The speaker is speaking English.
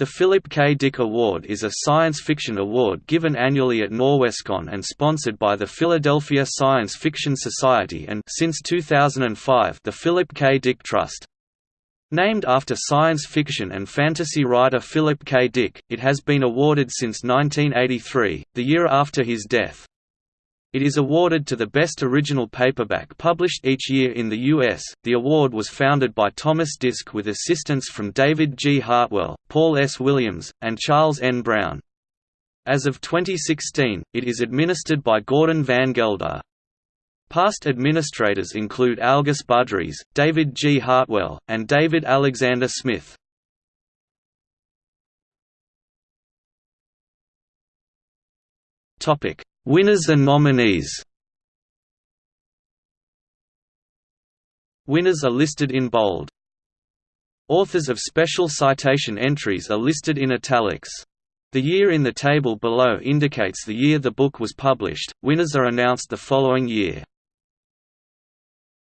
The Philip K. Dick Award is a science fiction award given annually at Norwescon and sponsored by the Philadelphia Science Fiction Society and since 2005 the Philip K. Dick Trust. Named after science fiction and fantasy writer Philip K. Dick, it has been awarded since 1983, the year after his death. It is awarded to the best original paperback published each year in the U.S. The award was founded by Thomas Disch with assistance from David G. Hartwell, Paul S. Williams, and Charles N. Brown. As of 2016, it is administered by Gordon Van Gelder. Past administrators include Algis Budrys, David G. Hartwell, and David Alexander Smith. Topic: Winners and nominees Winners are listed in bold. Authors of special citation entries are listed in italics. The year in the table below indicates the year the book was published, winners are announced the following year.